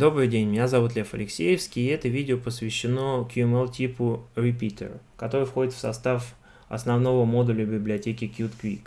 Добрый день, меня зовут Лев Алексеевский, и это видео посвящено QML типу Repeater, который входит в состав основного модуля библиотеки QtQuick.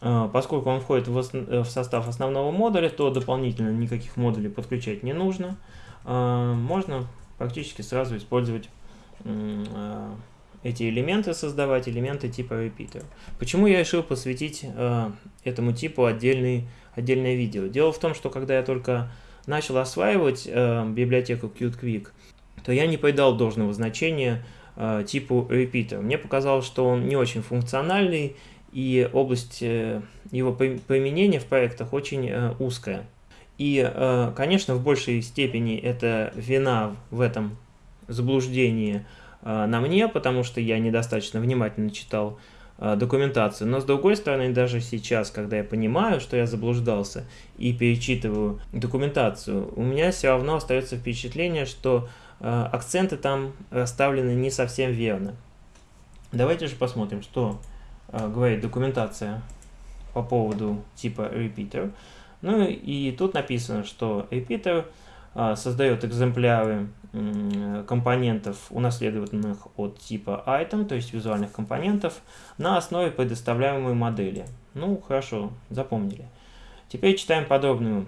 А, поскольку он входит в состав основного модуля, то дополнительно никаких модулей подключать не нужно. А, можно практически сразу использовать а, эти элементы, создавать элементы типа Repeater. Почему я решил посвятить этому типу отдельный, отдельное видео? Дело в том, что когда я только начал осваивать э, библиотеку QtQuick, то я не придал должного значения э, типу repeater. Мне показалось, что он не очень функциональный, и область э, его применения в проектах очень э, узкая. И, э, конечно, в большей степени это вина в этом заблуждении э, на мне, потому что я недостаточно внимательно читал Э, документацию. Но с другой стороны, даже сейчас, когда я понимаю, что я заблуждался и перечитываю документацию, у меня все равно остается впечатление, что э, акценты там расставлены не совсем верно. Давайте же посмотрим, что э, говорит документация по поводу типа repeater. Ну и тут написано, что repeater создает экземпляры компонентов, унаследованных от типа item, то есть визуальных компонентов, на основе предоставляемой модели. Ну, хорошо, запомнили. Теперь читаем подробную,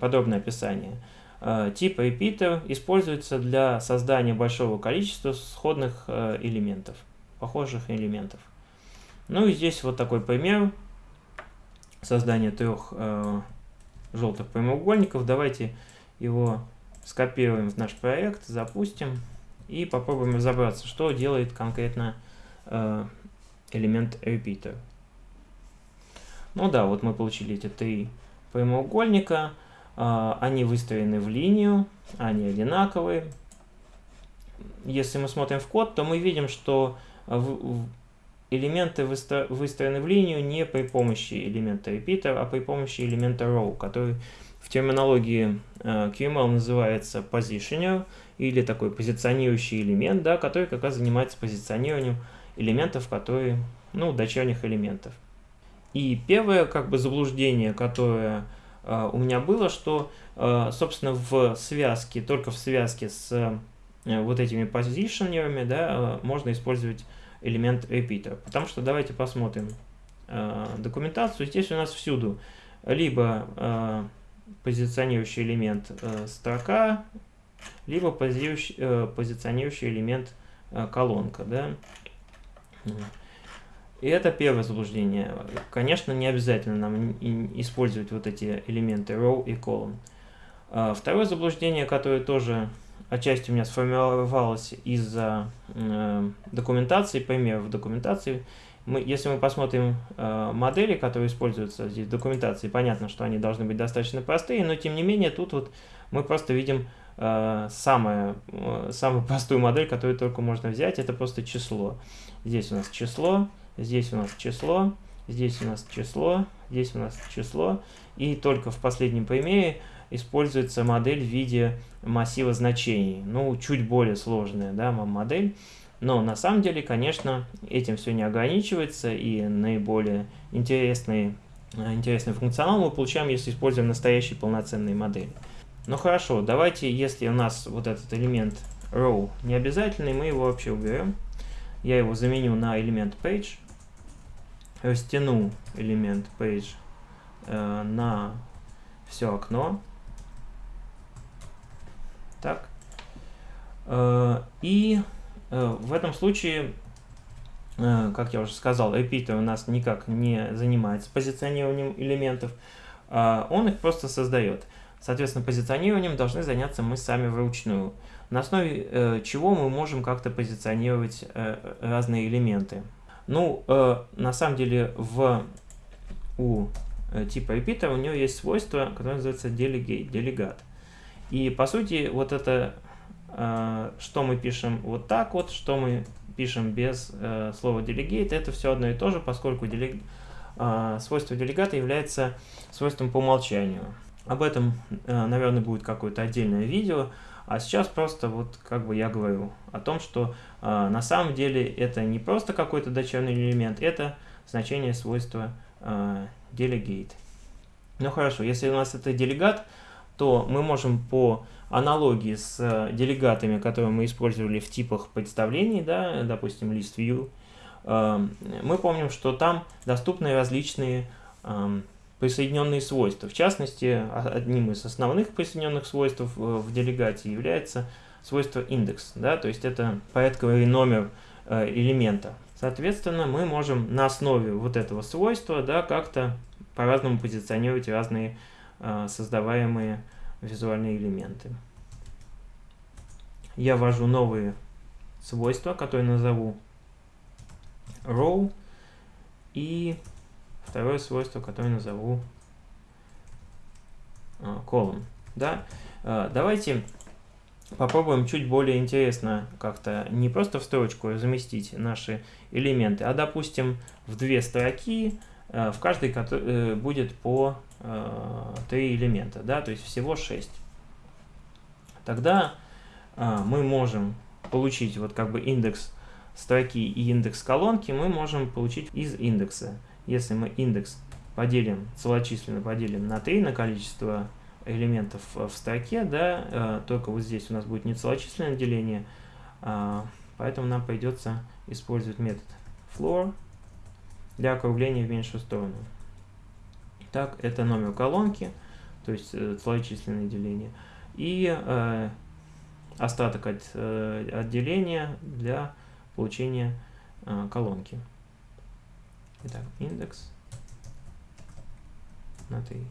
подробное описание. Э, тип repeater используется для создания большого количества сходных э, элементов, похожих элементов. Ну и здесь вот такой пример создания трех желтых прямоугольников. Давайте его скопируем в наш проект, запустим и попробуем разобраться, что делает конкретно э, элемент repeater. Ну да, вот мы получили эти три прямоугольника, э, они выстроены в линию, они одинаковые. Если мы смотрим в код, то мы видим, что в, в элементы выстроены в линию не при помощи элемента repeater, а при помощи элемента row, который в терминологии э, QML называется positioner или такой позиционирующий элемент, да, который как раз занимается позиционированием элементов, которые, ну, дочерних элементов. И первое как бы заблуждение, которое э, у меня было, что, э, собственно, в связке, только в связке с э, вот этими позиционерами, да, э, можно использовать элемент repeater. Потому что давайте посмотрим э, документацию. Здесь у нас всюду либо э, позиционирующий элемент э, строка, либо позиционирующий, э, позиционирующий элемент э, колонка. Да? И это первое заблуждение. Конечно, не обязательно нам использовать вот эти элементы row и column. А второе заблуждение, которое тоже отчасти у меня сформировалось из-за э, документации, примеров документации, мы, если мы посмотрим э, модели, которые используются здесь в документации, понятно, что они должны быть достаточно простые, но тем не менее тут вот мы просто видим э, самое, э, самую простую модель, которую только можно взять, это просто число. Здесь у нас число, здесь у нас число, здесь у нас число, здесь у нас число, и только в последнем примере используется модель в виде массива значений. Ну, чуть более сложная да, модель. Но на самом деле, конечно, этим все не ограничивается, и наиболее интересный, э, интересный функционал мы получаем, если используем настоящие полноценные модели. Ну хорошо, давайте, если у нас вот этот элемент row не обязательный, мы его вообще уберем. Я его заменю на элемент page, растяну элемент page э, на все окно. Так. Э, и Э, в этом случае, э, как я уже сказал, repeater у нас никак не занимается позиционированием элементов, а он их просто создает. Соответственно, позиционированием должны заняться мы сами вручную, на основе чего мы можем как-то позиционировать разные элементы. Ну, на самом деле, в, у типа repeater у него есть свойство, которое называется delegate, делегат. И, по сути, вот это Э, что мы пишем вот так вот, что мы пишем без э, слова delegate, это все одно и то же, поскольку делег... э, свойство делегата является свойством по умолчанию. Об этом, наверное, будет какое-то отдельное видео, а сейчас просто вот как бы я говорю о том, что э, на самом деле это не просто какой-то дочерний элемент, это значение свойства э, delegate. Ну хорошо, если у нас это делегат, то мы можем по аналогии с э, делегатами, которые мы использовали в типах представлений, да, допустим, list view, эм, мы помним, что там доступны различные эм, присоединенные свойства. В частности, одним из основных присоединенных свойств в делегате является свойство индекс, да, то есть это порядковый номер э, элемента. Соответственно, мы можем на основе вот этого свойства да, как-то по-разному позиционировать разные э, создаваемые визуальные элементы. Я ввожу новые свойства, которые назову row, и второе свойство, которое назову э, column. Да? Э, давайте попробуем чуть более интересно как-то не просто в строчку заместить наши элементы, а допустим в две строки, в каждой э, будет по э, три элемента, да, то есть всего 6. Тогда мы можем получить вот как бы индекс строки и индекс колонки, мы можем получить из индекса. Если мы индекс поделим, целочисленно поделим на 3, на количество элементов в строке, да, э, только вот здесь у нас будет не целочисленное деление, поэтому нам придется использовать метод floor для округления в меньшую сторону. Так, это номер колонки, то есть э, целочисленное деление, и э, остаток от отделения для получения колонки. Итак, индекс на 3.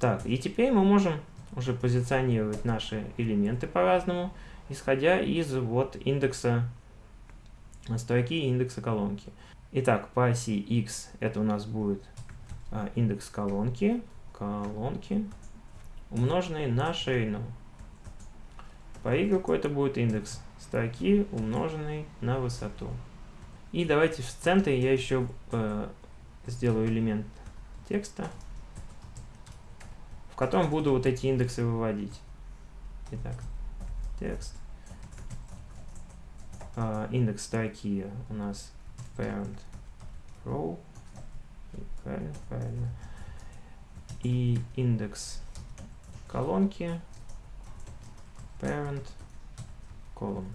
Так, и теперь мы можем уже позиционировать наши элементы по-разному, исходя из вот индекса строки и индекса колонки. Итак, по оси x это у нас будет а, индекс колонки, колонки, умноженный на ширину. По y это будет индекс строки, умноженный на высоту. И давайте в центре я еще э, сделаю элемент текста в котором буду вот эти индексы выводить. Итак, текст. Uh, индекс строки у нас parent row. Правильно, правильно. И индекс колонки parent column.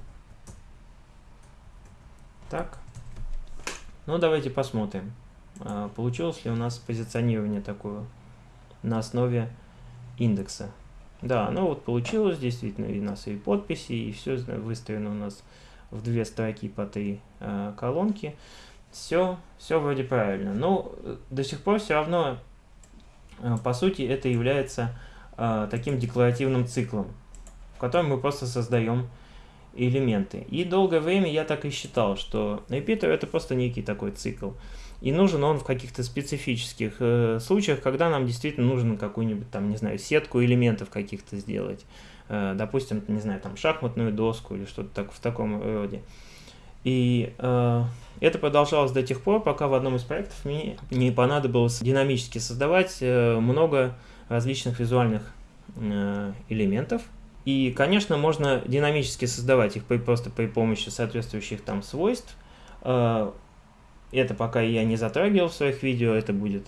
Так. Ну, давайте посмотрим, uh, получилось ли у нас позиционирование такое на основе индекса. Да, ну вот получилось, действительно, и у нас и подписи, и все выстроено у нас в две строки по три э, колонки. Все, все вроде правильно. Но э, до сих пор все равно, э, по сути, это является э, таким декларативным циклом, в котором мы просто создаем элементы. И долгое время я так и считал, что repeater это просто некий такой цикл. И нужен он в каких-то специфических э, случаях, когда нам действительно нужно какую-нибудь там, не знаю, сетку элементов каких-то сделать. Э, допустим, не знаю, там шахматную доску или что-то так, в таком роде. И э, это продолжалось до тех пор, пока в одном из проектов мне не понадобилось динамически создавать э, много различных визуальных э, элементов. И, конечно, можно динамически создавать их при, просто при помощи соответствующих там свойств. Э, это пока я не затрагивал в своих видео, это будет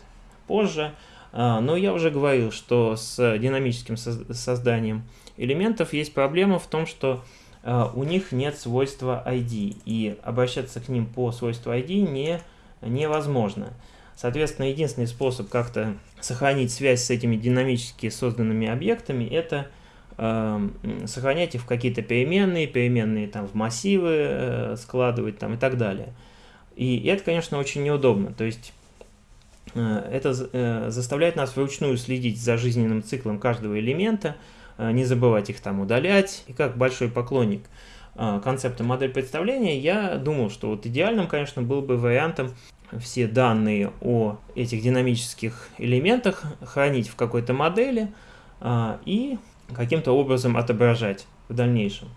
позже. А, но я уже говорил, что с динамическим созданием элементов есть проблема в том, что а, у них нет свойства ID, и обращаться к ним по свойству ID не, невозможно. Соответственно, единственный способ как-то сохранить связь с этими динамически созданными объектами, это э, сохранять их в какие-то переменные, переменные там в массивы э, складывать там и так далее. И это, конечно, очень неудобно. То есть э, это э, заставляет нас вручную следить за жизненным циклом каждого элемента, э, не забывать их там удалять. И как большой поклонник концепта модель представления, я думал, что вот идеальным, конечно, был бы вариантом все данные о этих динамических элементах хранить в какой-то модели и каким-то образом отображать в дальнейшем.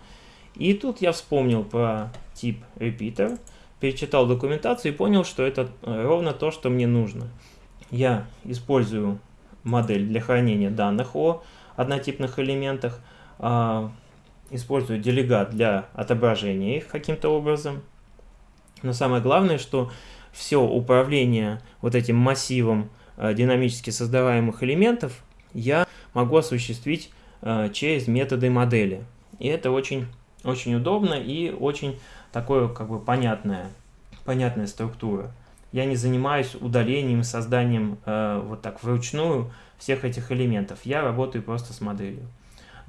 И тут я вспомнил про тип repeater, перечитал документацию и понял, что это э, ровно то, что мне нужно. Я использую модель для хранения данных о однотипных элементах, а, использую делегат для отображения их каким-то образом. Но самое главное, что все управление вот этим массивом э, динамически создаваемых элементов я могу осуществить э, через методы модели. И это очень, очень удобно и очень такое как бы понятная, понятная структура. Я не занимаюсь удалением созданием э, вот так вручную всех этих элементов. Я работаю просто с моделью.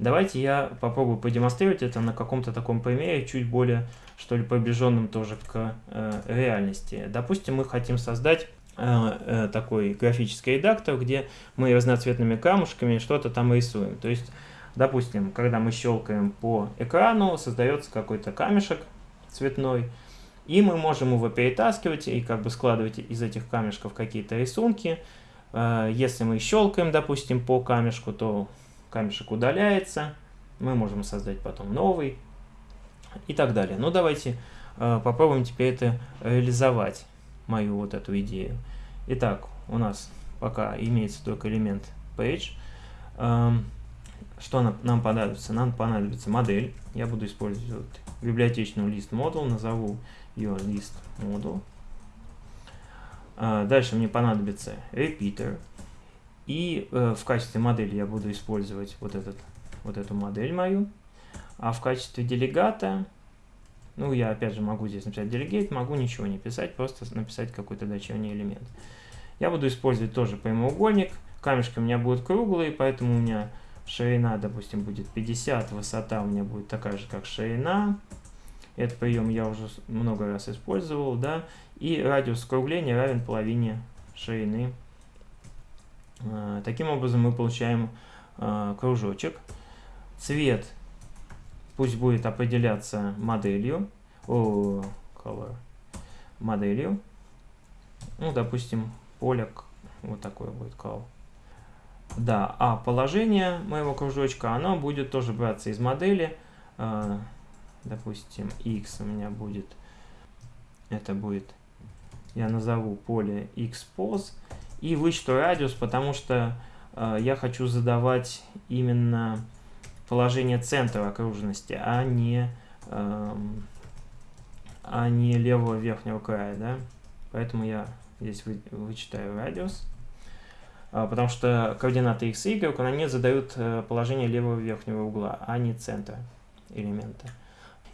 Давайте я попробую продемонстрировать это на каком-то таком примере, чуть более, что ли, приближенным тоже к э, реальности. Допустим, мы хотим создать э, э, такой графический редактор, где мы разноцветными камушками что-то там рисуем. То есть, допустим, когда мы щелкаем по экрану, создается какой-то камешек цветной, и мы можем его перетаскивать и как бы складывать из этих камешков какие-то рисунки. Э, если мы щелкаем, допустим, по камешку, то камешек удаляется, мы можем создать потом новый и так далее. Ну, давайте э, попробуем теперь это реализовать, мою вот эту идею. Итак, у нас пока имеется только элемент page. Что нам, понадобится? Нам понадобится модель. Я буду использовать библиотечную list model, назову ее list model. Э, дальше мне понадобится repeater. И э, в качестве модели я буду использовать вот, этот, вот эту модель мою. А в качестве делегата, ну, я опять же могу здесь написать delegate, могу ничего не писать, просто написать какой-то дочерний элемент. Я буду использовать тоже прямоугольник. Камешки у меня будут круглые, поэтому у меня ширина, допустим, будет 50, высота у меня будет такая же, как ширина. Этот прием я уже много раз использовал, да. И радиус скругления равен половине ширины Э, таким образом мы получаем э, кружочек. Цвет пусть будет определяться моделью, о, color, моделью. Ну, допустим, поле вот такое будет call. Да, а положение моего кружочка, оно будет тоже браться из модели. Э, допустим, x у меня будет, это будет, я назову поле xpos и вычту радиус, потому что э, я хочу задавать именно положение центра окружности, а не, а не левого верхнего края. Да? Поэтому я здесь вы, вычитаю радиус. Э, потому что координаты x и y, они задают э, положение левого верхнего угла, а не центра элемента.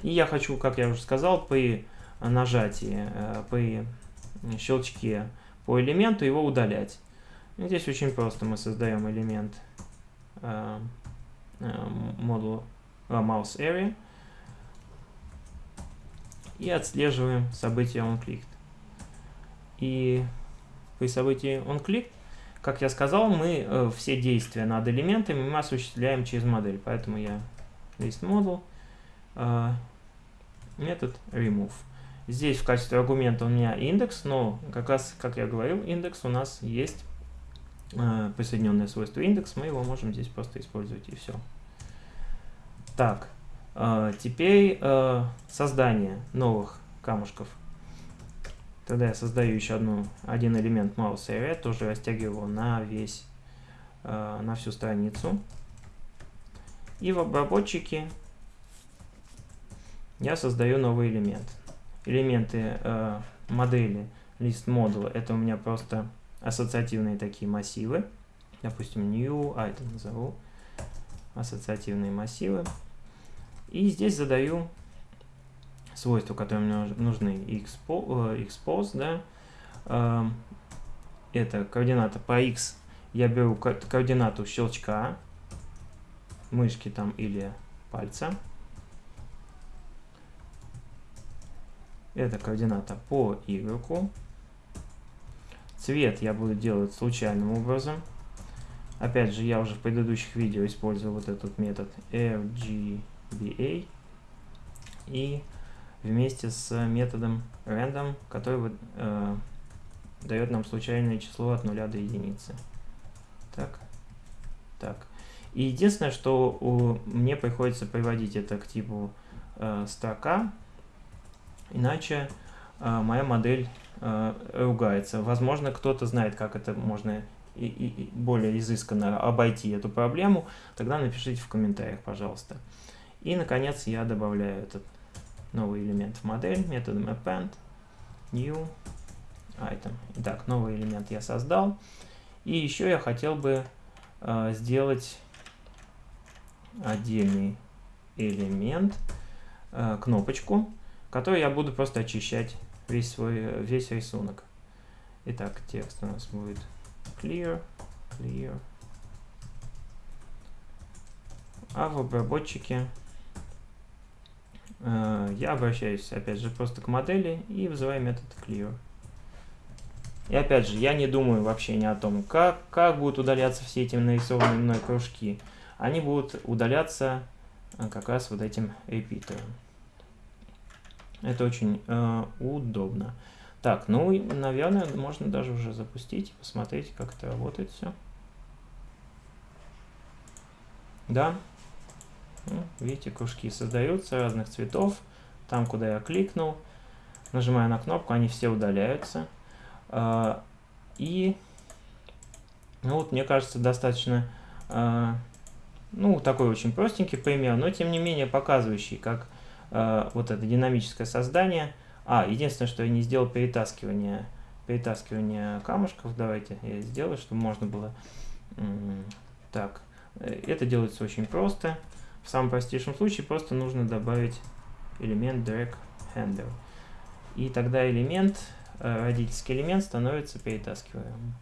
И я хочу, как я уже сказал, при нажатии, э, при щелчке по элементу его удалять. Здесь очень просто. Мы создаем элемент э, модуль э, mouse area и отслеживаем событие onClicked. И при событии onClicked, как я сказал, мы э, все действия над элементами мы осуществляем через модель. Поэтому я list model э, метод remove. Здесь в качестве аргумента у меня индекс, но как раз, как я говорил, индекс у нас есть э, присоединенное свойство индекс, мы его можем здесь просто использовать и все. Так, э, теперь э, создание новых камушков. Тогда я создаю еще одну, один элемент mouse area, тоже растягиваю его на весь, э, на всю страницу. И в обработчике я создаю новый элемент элементы э, модели list модула это у меня просто ассоциативные такие массивы. Допустим, new item назову. Ассоциативные массивы. И здесь задаю свойства, которые мне нужны. Expose, э, да. Э, это координата по x. Я беру координату щелчка, мышки там или пальца. Это координата по Y. Цвет я буду делать случайным образом. Опять же, я уже в предыдущих видео использовал вот этот метод RGBA. И вместе с методом random, который э, дает нам случайное число от 0 до единицы. Так, так. И единственное, что у, мне приходится приводить это к типу э, строка, иначе э, моя модель э, ругается. Возможно, кто-то знает, как это можно и, и, более изысканно обойти эту проблему, тогда напишите в комментариях, пожалуйста. И, наконец, я добавляю этот новый элемент в модель методом append new item. Итак, новый элемент я создал. И еще я хотел бы э, сделать отдельный элемент, э, кнопочку, который я буду просто очищать весь свой весь рисунок. Итак, текст у нас будет clear, clear. А в обработчике я обращаюсь, опять же, просто к модели и вызываю метод clear. И опять же, я не думаю вообще ни о том, как, как будут удаляться все эти нарисованные мной кружки. Они будут удаляться э, как раз вот этим репитером. Это очень э, удобно. Так, ну, наверное, можно даже уже запустить и посмотреть, как это работает все. Да, видите, кружки создаются разных цветов. Там, куда я кликнул, нажимаю на кнопку, они все удаляются. А, и, ну вот, мне кажется, достаточно, а, ну, такой очень простенький пример, но тем не менее показывающий, как а, вот это динамическое создание. А, единственное, что я не сделал перетаскивание, перетаскивание камушков. Давайте я сделаю, чтобы можно было... Так, э, это делается очень просто. В самом простейшем случае просто нужно добавить элемент drag handle. И тогда элемент, э, родительский элемент становится перетаскиваемым.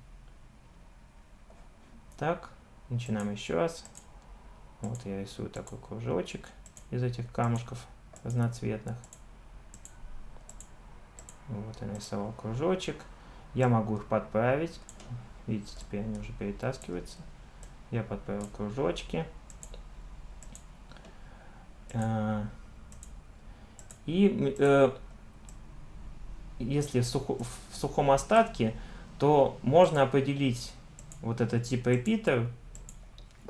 Так, начинаем еще раз. Вот я рисую такой кружочек из этих камушков разноцветных. Вот я нарисовал кружочек. Я могу их подправить. Видите, теперь они уже перетаскиваются. Я подправил кружочки. Э, и э, если в, сухо, в сухом остатке, то можно определить вот этот тип repeater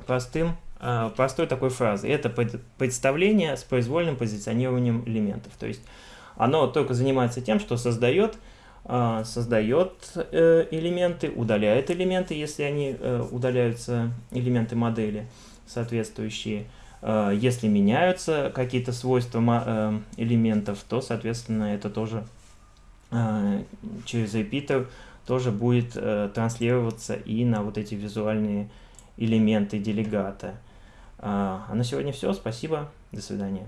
простым, э, простой такой фразой. Это представление с произвольным позиционированием элементов. То есть оно только занимается тем, что создает, создает элементы, удаляет элементы, если они удаляются, элементы модели соответствующие, Э, если меняются какие-то свойства э, элементов, то, соответственно, это тоже э, через repeater тоже будет транслироваться и на вот эти визуальные элементы делегата. А на сегодня все. Спасибо. До свидания.